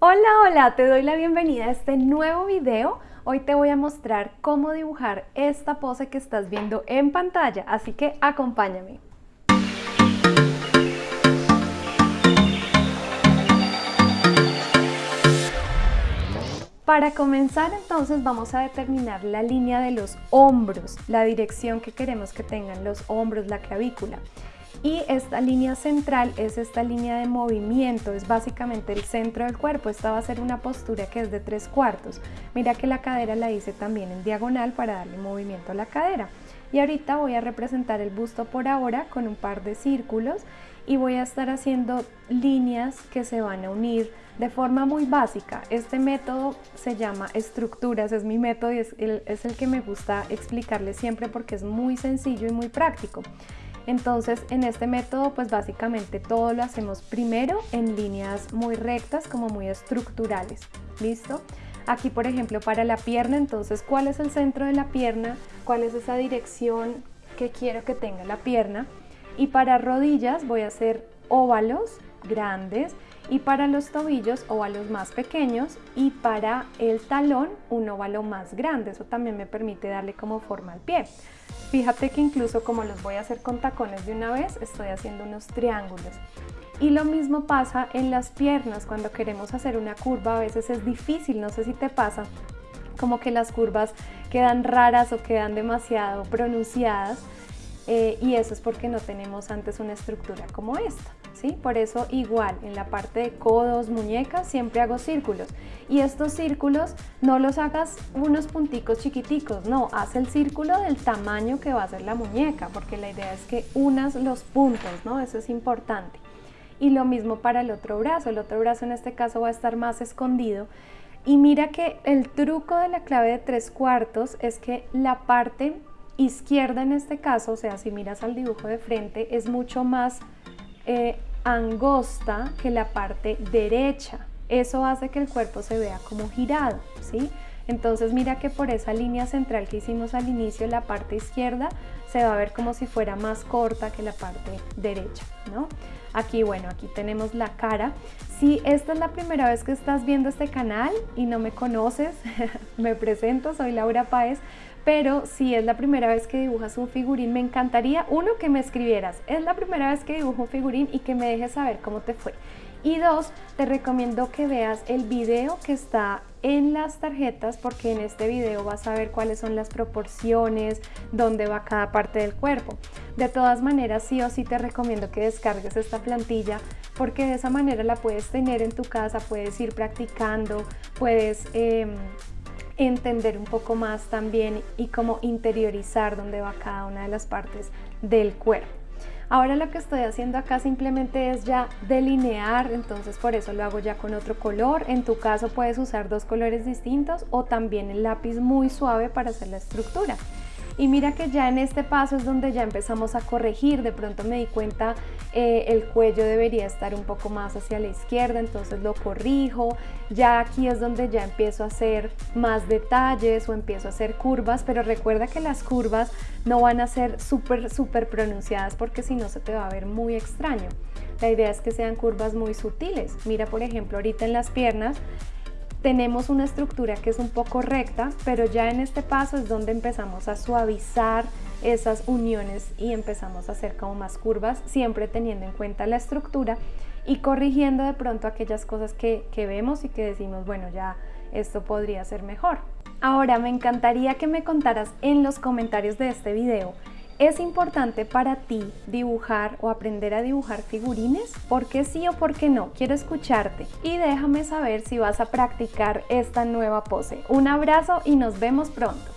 Hola, hola, te doy la bienvenida a este nuevo video. Hoy te voy a mostrar cómo dibujar esta pose que estás viendo en pantalla, así que acompáñame. Para comenzar entonces vamos a determinar la línea de los hombros, la dirección que queremos que tengan los hombros, la clavícula. Y esta línea central es esta línea de movimiento, es básicamente el centro del cuerpo. Esta va a ser una postura que es de tres cuartos. Mira que la cadera la hice también en diagonal para darle movimiento a la cadera. Y ahorita voy a representar el busto por ahora con un par de círculos y voy a estar haciendo líneas que se van a unir de forma muy básica. Este método se llama estructuras, es mi método y es el, es el que me gusta explicarle siempre porque es muy sencillo y muy práctico. Entonces en este método pues básicamente todo lo hacemos primero en líneas muy rectas como muy estructurales, ¿listo? Aquí por ejemplo para la pierna, entonces ¿cuál es el centro de la pierna? ¿Cuál es esa dirección que quiero que tenga la pierna? Y para rodillas voy a hacer óvalos grandes y para los tobillos óvalos más pequeños y para el talón un óvalo más grande. Eso también me permite darle como forma al pie. Fíjate que incluso como los voy a hacer con tacones de una vez, estoy haciendo unos triángulos. Y lo mismo pasa en las piernas, cuando queremos hacer una curva a veces es difícil, no sé si te pasa, como que las curvas quedan raras o quedan demasiado pronunciadas eh, y eso es porque no tenemos antes una estructura como esta. ¿Sí? Por eso igual en la parte de codos, muñecas, siempre hago círculos. Y estos círculos no los hagas unos punticos chiquiticos, no, haz el círculo del tamaño que va a ser la muñeca, porque la idea es que unas los puntos, ¿no? Eso es importante. Y lo mismo para el otro brazo, el otro brazo en este caso va a estar más escondido. Y mira que el truco de la clave de tres cuartos es que la parte izquierda en este caso, o sea, si miras al dibujo de frente, es mucho más eh, angosta que la parte derecha. Eso hace que el cuerpo se vea como girado, ¿sí? Entonces mira que por esa línea central que hicimos al inicio, la parte izquierda se va a ver como si fuera más corta que la parte derecha, ¿no? Aquí, bueno, aquí tenemos la cara. Si esta es la primera vez que estás viendo este canal y no me conoces, me presento, soy Laura Páez, pero si es la primera vez que dibujas un figurín, me encantaría, uno, que me escribieras, es la primera vez que dibujo un figurín y que me dejes saber cómo te fue. Y dos, te recomiendo que veas el video que está en las tarjetas porque en este video vas a ver cuáles son las proporciones, dónde va cada parte del cuerpo. De todas maneras, sí o sí te recomiendo que descargues esta plantilla porque de esa manera la puedes tener en tu casa, puedes ir practicando, puedes... Em, entender un poco más también y cómo interiorizar dónde va cada una de las partes del cuerpo. Ahora lo que estoy haciendo acá simplemente es ya delinear, entonces por eso lo hago ya con otro color. En tu caso puedes usar dos colores distintos o también el lápiz muy suave para hacer la estructura. Y mira que ya en este paso es donde ya empezamos a corregir, de pronto me di cuenta eh, el cuello debería estar un poco más hacia la izquierda, entonces lo corrijo, ya aquí es donde ya empiezo a hacer más detalles o empiezo a hacer curvas, pero recuerda que las curvas no van a ser súper, súper pronunciadas porque si no se te va a ver muy extraño. La idea es que sean curvas muy sutiles. Mira, por ejemplo, ahorita en las piernas tenemos una estructura que es un poco recta, pero ya en este paso es donde empezamos a suavizar esas uniones y empezamos a hacer como más curvas, siempre teniendo en cuenta la estructura y corrigiendo de pronto aquellas cosas que, que vemos y que decimos, bueno, ya esto podría ser mejor. Ahora me encantaría que me contaras en los comentarios de este video ¿Es importante para ti dibujar o aprender a dibujar figurines? ¿Por qué sí o por qué no? Quiero escucharte y déjame saber si vas a practicar esta nueva pose. Un abrazo y nos vemos pronto.